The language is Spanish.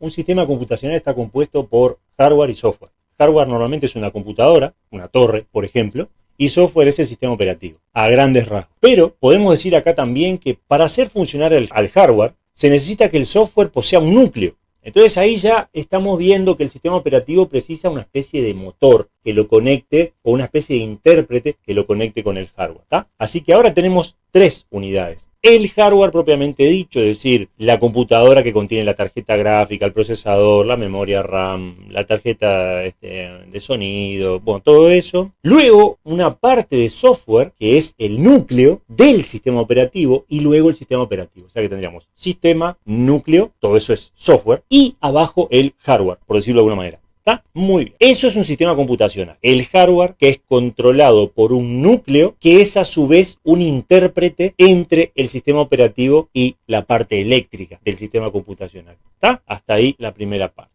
un sistema computacional está compuesto por hardware y software. Hardware normalmente es una computadora, una torre, por ejemplo, y software es el sistema operativo, a grandes rasgos. Pero podemos decir acá también que para hacer funcionar el, al hardware, se necesita que el software posea un núcleo. Entonces ahí ya estamos viendo que el sistema operativo precisa una especie de motor que lo conecte o una especie de intérprete que lo conecte con el hardware. Así que ahora tenemos tres unidades el hardware propiamente dicho, es decir, la computadora que contiene la tarjeta gráfica, el procesador, la memoria RAM, la tarjeta este, de sonido, bueno, todo eso. Luego, una parte de software que es el núcleo del sistema operativo y luego el sistema operativo. O sea que tendríamos sistema, núcleo, todo eso es software y abajo el hardware, por decirlo de alguna manera. Muy bien. Eso es un sistema computacional. El hardware que es controlado por un núcleo que es a su vez un intérprete entre el sistema operativo y la parte eléctrica del sistema computacional. ¿Está? Hasta ahí la primera parte.